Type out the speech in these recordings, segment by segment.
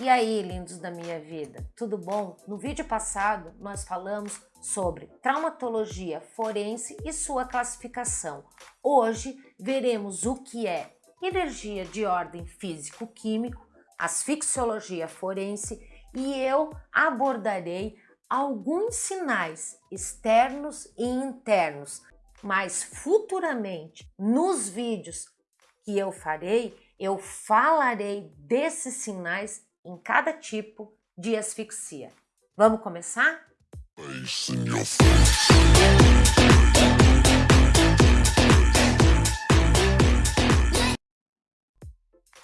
E aí, lindos da minha vida, tudo bom? No vídeo passado, nós falamos sobre traumatologia forense e sua classificação. Hoje, veremos o que é energia de ordem físico-químico, asfixiologia forense e eu abordarei alguns sinais externos e internos, mas futuramente, nos vídeos que eu farei, eu falarei desses sinais em cada tipo de asfixia. Vamos começar?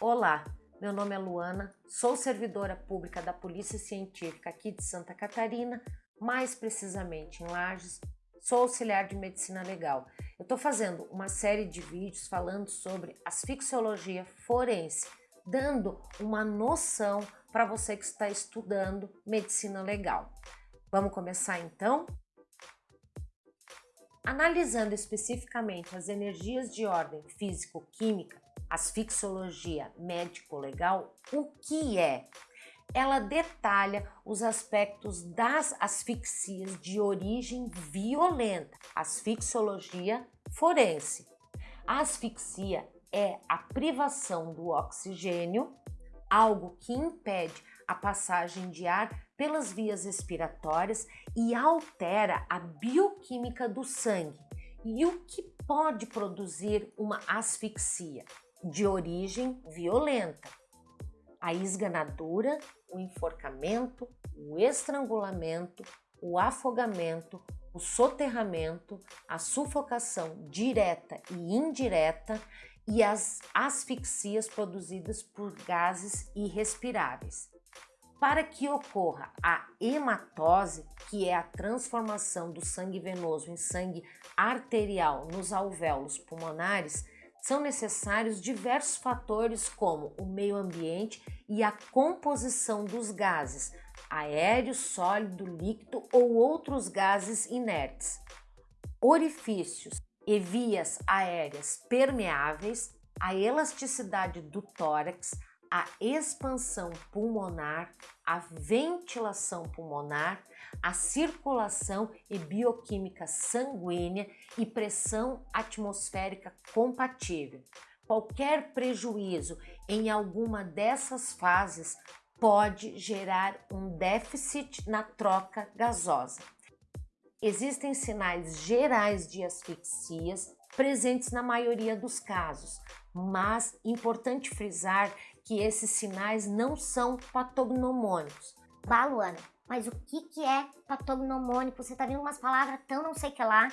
Olá, meu nome é Luana, sou servidora pública da Polícia Científica aqui de Santa Catarina, mais precisamente em Lages, sou auxiliar de medicina legal. Eu estou fazendo uma série de vídeos falando sobre asfixiologia forense, dando uma noção para você que está estudando medicina legal. Vamos começar então? Analisando especificamente as energias de ordem físico-química, asfixiologia médico-legal, o que é? Ela detalha os aspectos das asfixias de origem violenta, asfixiologia forense. A asfixia é a privação do oxigênio, algo que impede a passagem de ar pelas vias respiratórias e altera a bioquímica do sangue. E o que pode produzir uma asfixia de origem violenta? A esganadura, o enforcamento, o estrangulamento, o afogamento, o soterramento, a sufocação direta e indireta e as asfixias produzidas por gases irrespiráveis. Para que ocorra a hematose, que é a transformação do sangue venoso em sangue arterial nos alvéolos pulmonares, são necessários diversos fatores como o meio ambiente e a composição dos gases, aéreo, sólido, líquido ou outros gases inertes. Orifícios e vias aéreas permeáveis, a elasticidade do tórax, a expansão pulmonar, a ventilação pulmonar, a circulação e bioquímica sanguínea e pressão atmosférica compatível. Qualquer prejuízo em alguma dessas fases pode gerar um déficit na troca gasosa. Existem sinais gerais de asfixias presentes na maioria dos casos, mas importante frisar que esses sinais não são patognomônicos. Bah, Luana, mas o que, que é patognomônico? Você tá vendo umas palavras tão não sei que lá.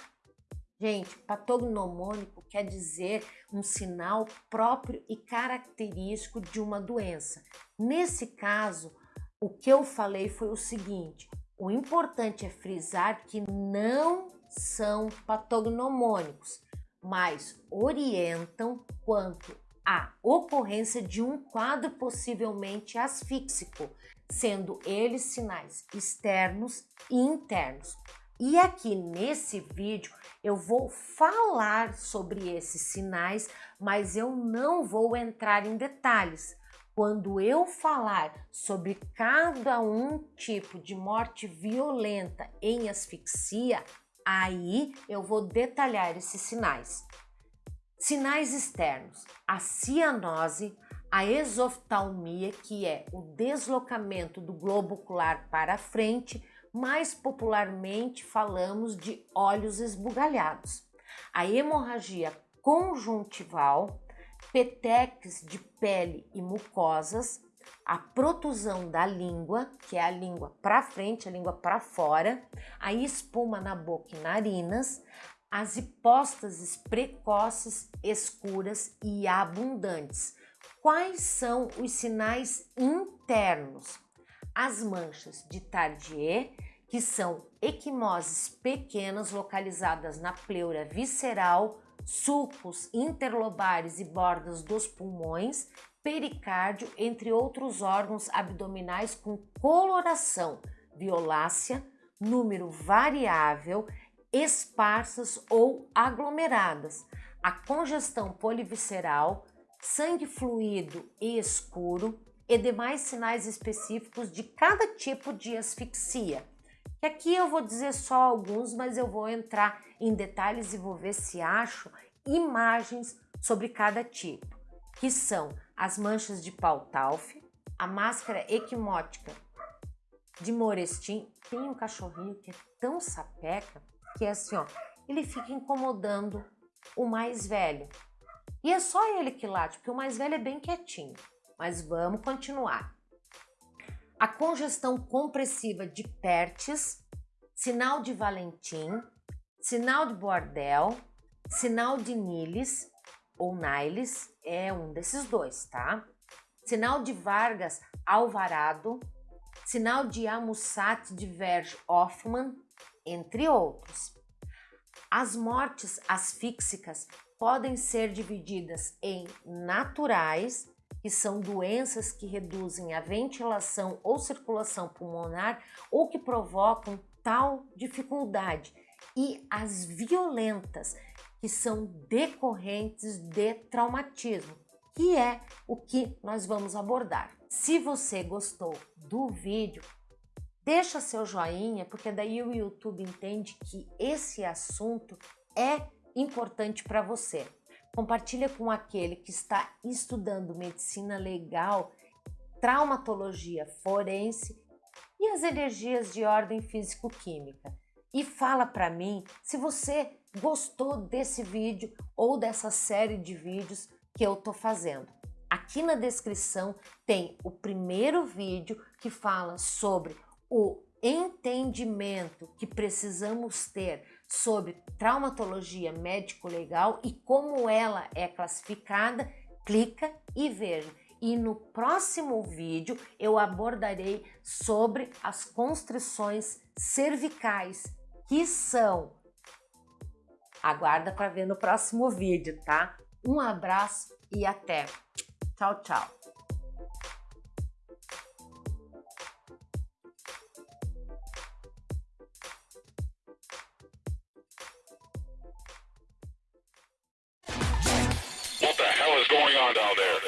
Gente, patognomônico quer dizer um sinal próprio e característico de uma doença. Nesse caso, o que eu falei foi o seguinte, o importante é frisar que não são patognomônicos, mas orientam quanto à ocorrência de um quadro possivelmente asfíxico, sendo eles sinais externos e internos. E aqui nesse vídeo eu vou falar sobre esses sinais, mas eu não vou entrar em detalhes. Quando eu falar sobre cada um tipo de morte violenta em asfixia, aí eu vou detalhar esses sinais. Sinais externos, a cianose, a exoftalmia, que é o deslocamento do globo ocular para frente, mais popularmente falamos de olhos esbugalhados. A hemorragia conjuntival, peteques de pele e mucosas, a protusão da língua, que é a língua para frente, a língua para fora, a espuma na boca e narinas, as hipóstases precoces, escuras e abundantes. Quais são os sinais internos? As manchas de Tardier, que são equimoses pequenas localizadas na pleura visceral, sulcos interlobares e bordas dos pulmões, pericárdio, entre outros órgãos abdominais com coloração violácea, número variável, esparsas ou aglomeradas, a congestão polivisceral, sangue fluido e escuro, e demais sinais específicos de cada tipo de asfixia. Que aqui eu vou dizer só alguns, mas eu vou entrar em detalhes e vou ver se acho imagens sobre cada tipo, que são as manchas de Pautalf, a máscara equimótica de Morestin. Tem um cachorrinho que é tão sapeca que é assim, ó, ele fica incomodando o mais velho. E é só ele que late, porque o mais velho é bem quietinho. Mas vamos continuar. A congestão compressiva de Pertes, sinal de Valentim, sinal de Bordel, sinal de Niles ou Niles, é um desses dois, tá? Sinal de Vargas Alvarado, sinal de Amussat de Verge Hoffman, entre outros. As mortes asfíxicas podem ser divididas em naturais, que são doenças que reduzem a ventilação ou circulação pulmonar ou que provocam tal dificuldade, e as violentas, que são decorrentes de traumatismo, que é o que nós vamos abordar. Se você gostou do vídeo, deixa seu joinha, porque daí o YouTube entende que esse assunto é importante para você. Compartilha com aquele que está estudando medicina legal, traumatologia forense e as energias de ordem físico-química. E fala para mim se você gostou desse vídeo ou dessa série de vídeos que eu tô fazendo. Aqui na descrição tem o primeiro vídeo que fala sobre o entendimento que precisamos ter sobre traumatologia médico-legal e como ela é classificada, clica e veja. E no próximo vídeo eu abordarei sobre as constrições cervicais, que são... Aguarda para ver no próximo vídeo, tá? Um abraço e até! Tchau, tchau! going on down there?